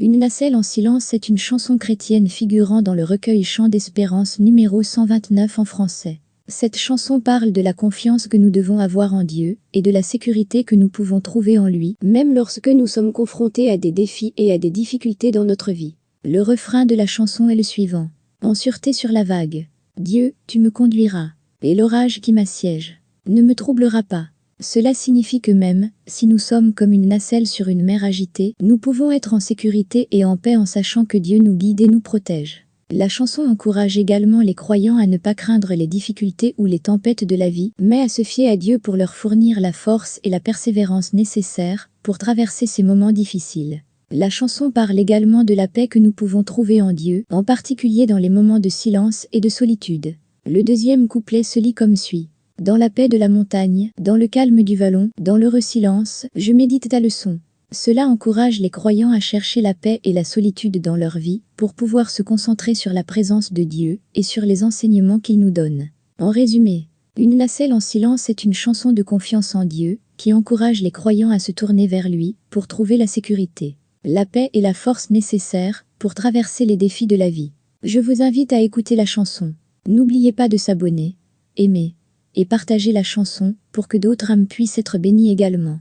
Une nacelle en silence est une chanson chrétienne figurant dans le recueil Chant d'espérance numéro 129 en français. Cette chanson parle de la confiance que nous devons avoir en Dieu et de la sécurité que nous pouvons trouver en lui, même lorsque nous sommes confrontés à des défis et à des difficultés dans notre vie. Le refrain de la chanson est le suivant. En sûreté sur la vague. Dieu, tu me conduiras. Et l'orage qui m'assiège ne me troublera pas. Cela signifie que même, si nous sommes comme une nacelle sur une mer agitée, nous pouvons être en sécurité et en paix en sachant que Dieu nous guide et nous protège. La chanson encourage également les croyants à ne pas craindre les difficultés ou les tempêtes de la vie, mais à se fier à Dieu pour leur fournir la force et la persévérance nécessaires pour traverser ces moments difficiles. La chanson parle également de la paix que nous pouvons trouver en Dieu, en particulier dans les moments de silence et de solitude. Le deuxième couplet se lit comme suit. Dans la paix de la montagne, dans le calme du vallon, dans l'heureux silence, je médite ta leçon. Cela encourage les croyants à chercher la paix et la solitude dans leur vie, pour pouvoir se concentrer sur la présence de Dieu et sur les enseignements qu'il nous donne. En résumé, une nacelle en silence est une chanson de confiance en Dieu, qui encourage les croyants à se tourner vers lui, pour trouver la sécurité, la paix et la force nécessaires, pour traverser les défis de la vie. Je vous invite à écouter la chanson. N'oubliez pas de s'abonner, aimer, et partager la chanson pour que d'autres âmes puissent être bénies également.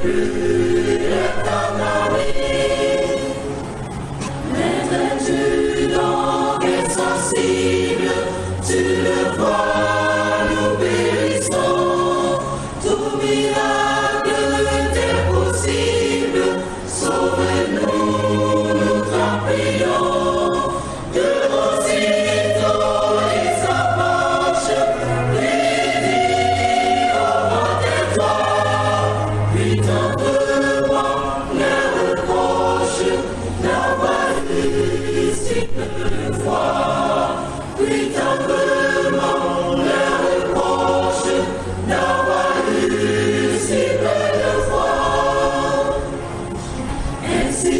Thank you.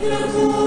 Beautiful.